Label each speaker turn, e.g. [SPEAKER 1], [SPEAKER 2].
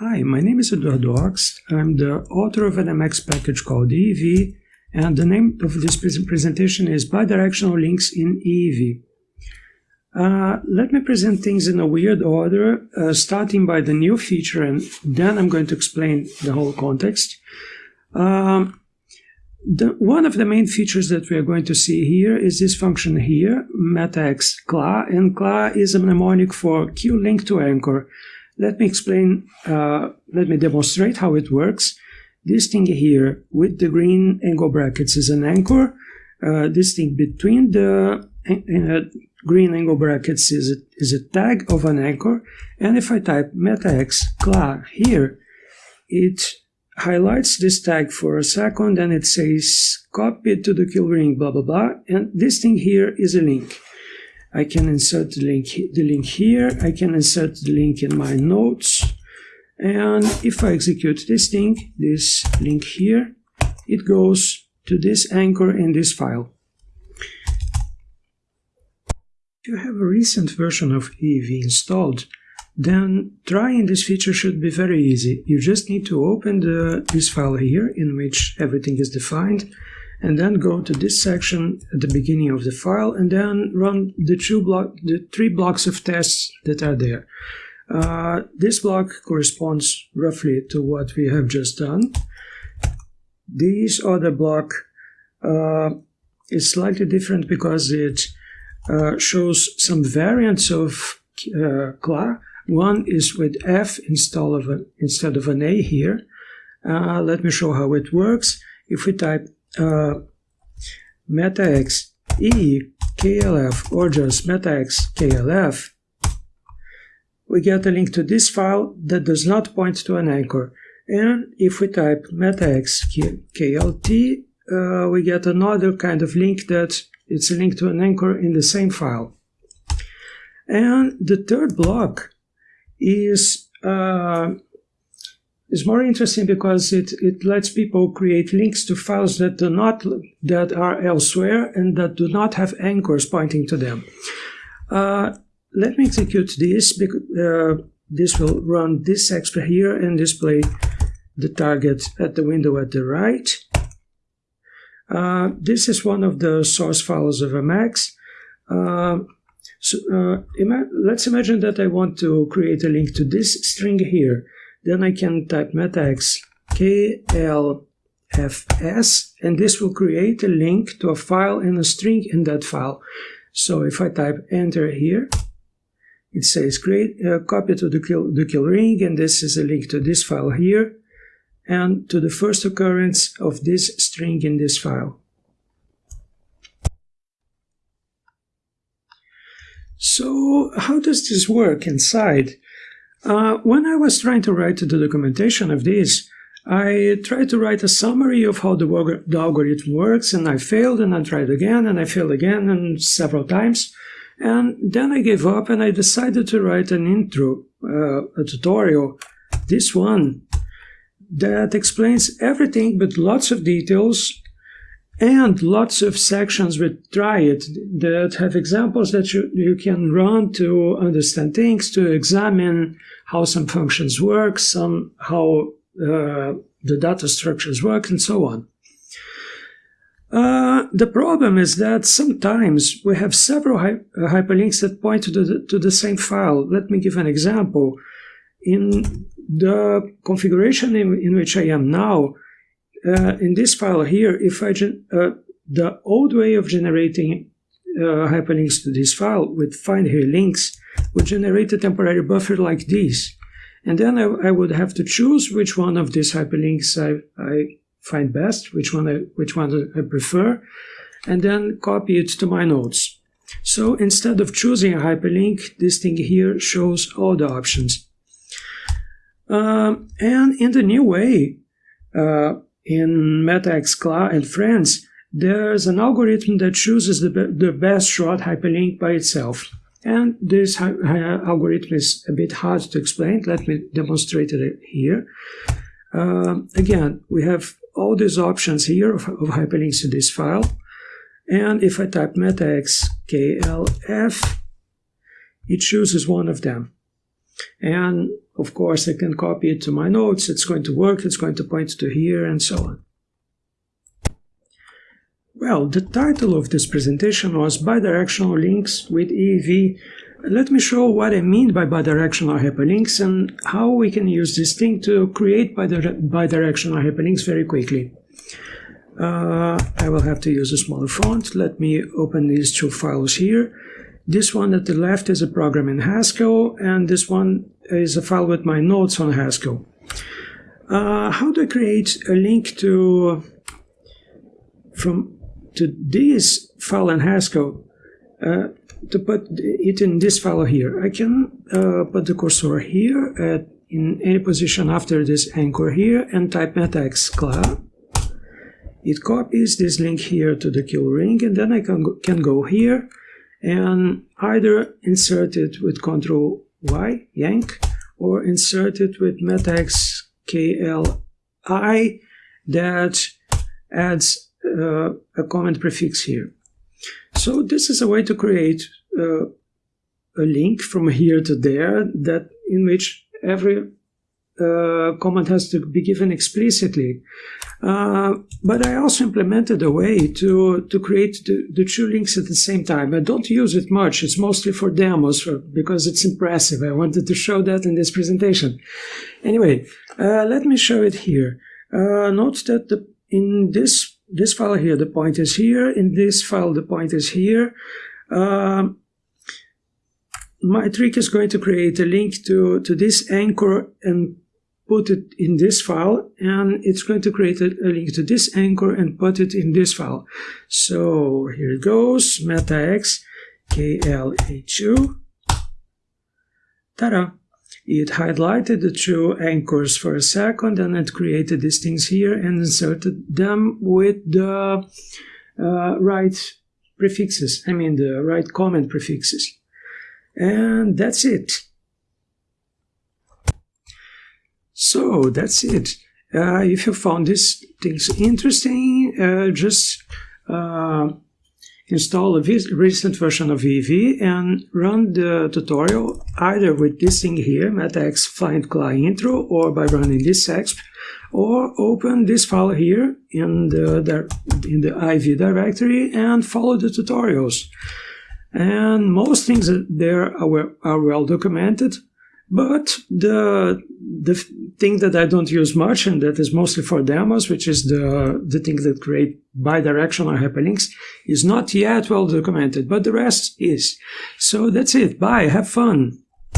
[SPEAKER 1] Hi, my name is Eduardo Ochs. I'm the author of an Emacs package called EEV, and the name of this presentation is Bidirectional Links in EEV. Uh, let me present things in a weird order, uh, starting by the new feature, and then I'm going to explain the whole context. Um, the, one of the main features that we are going to see here is this function here, metax kla, and kla is a mnemonic for q link to anchor. Let me explain, uh, let me demonstrate how it works. This thing here with the green angle brackets is an anchor. Uh, this thing between the uh, green angle brackets is a, is a tag of an anchor. And if I type metax kla here, it highlights this tag for a second and it says copy to the kill ring blah blah blah and this thing here is a link I can insert the link the link here. I can insert the link in my notes. And if I execute this thing this link here it goes to this anchor in this file. If you have a recent version of EEV installed then trying this feature should be very easy. You just need to open the, this file here in which everything is defined and then go to this section at the beginning of the file and then run the two block, the three blocks of tests that are there. Uh, this block corresponds roughly to what we have just done. This other block uh, is slightly different because it uh, shows some variants of uh, kla one is with F instead of, a, instead of an A here. Uh, let me show how it works. If we type uh, metax e klf or just metax klf, we get a link to this file that does not point to an anchor. And if we type metax klt, uh, we get another kind of link that it's a link to an anchor in the same file. And the third block is uh, is more interesting because it, it lets people create links to files that do not that are elsewhere and that do not have anchors pointing to them. Uh, let me execute this. Uh, this will run this extra here and display the target at the window at the right. Uh, this is one of the source files of Emacs. Uh, so uh, ima let's imagine that I want to create a link to this string here. Then I can type metax klfs and this will create a link to a file and a string in that file. So if I type enter here, it says create uh, copy to the kill, the kill ring and this is a link to this file here and to the first occurrence of this string in this file. So how does this work inside? Uh, when I was trying to write the documentation of this, I tried to write a summary of how the, the, algorithm works, and I failed, and I tried again, and I failed again, and several times. And then I gave up, and I decided to write an intro, uh, a tutorial, this one, that explains everything but lots of details and lots of sections with try it that have examples that you, you can run to understand things, to examine how some functions work, some how uh, the data structures work, and so on. Uh, the problem is that sometimes we have several hy uh, hyperlinks that point to the, to the same file. Let me give an example. In the configuration in, in which I am now, uh, in this file here, if I uh, the old way of generating uh, hyperlinks to this file with find here links would generate a temporary buffer like this. And then I, I would have to choose which one of these hyperlinks I, I find best, which one I, which one I prefer, and then copy it to my notes. So instead of choosing a hyperlink, this thing here shows all the options. Um, and in the new way, uh, in MetaX kla and Friends, there's an algorithm that chooses the, be the best short hyperlink by itself. And this algorithm is a bit hard to explain. Let me demonstrate it here. Uh, again, we have all these options here of, of, hyperlinks to this file. And if I type metax klf, it chooses one of them. And of course, I can copy it to my notes. It's going to work. It's going to point to here and so on. Well, the title of this presentation was Bidirectional Links with EEV. Let me show what I mean by bidirectional hyperlinks and how we can use this thing to create bidirectional hyperlinks very quickly. Uh, I will have to use a smaller font. Let me open these two files here. This one at the left is a program in Haskell, and this one is a file with my notes on Haskell. Uh, how do I create a link to from to this file in Haskell uh, to put it in this file here? I can uh, put the cursor here at, in any position after this anchor here and type metax kla it copies this link here to the kill ring and then I can go, can go here and either insert it with Ctrl Y, yank, or insert it with metax KLI that adds uh, a comment prefix here. So this is a way to create uh, a link from here to there that in which every uh, comment has to be given explicitly. Uh, but I also implemented a way to, to create the, the two links at the same time. I don't use it much. It's mostly for demos for, because it's impressive. I wanted to show that in this presentation. Anyway, uh, let me show it here. Uh, note that the, in this, this file here, the point is here. In this file, the point is here. Um, my trick is going to create a link to, to this anchor and put it in this file and it's going to create a, link to this anchor and put it in this file. So here it goes, metax KLA2. Ta-da! It highlighted the two anchors for a second and it created these things here and inserted them with the uh, right prefixes, I mean the right comment prefixes. And that's it. So that's it. Uh, if you found these things interesting, uh, just uh, install a recent version of EEV and run the tutorial either with this thing here, metax find kla intro, or by running this exp, or open this file here in the, in the IV directory and follow the tutorials. And most things there are, are well documented, but the the thing that I don't use much and that is mostly for demos, which is the, the thing that create bidirectional hyperlinks, is not yet well documented, but the rest is. So that's it. Bye. Have fun.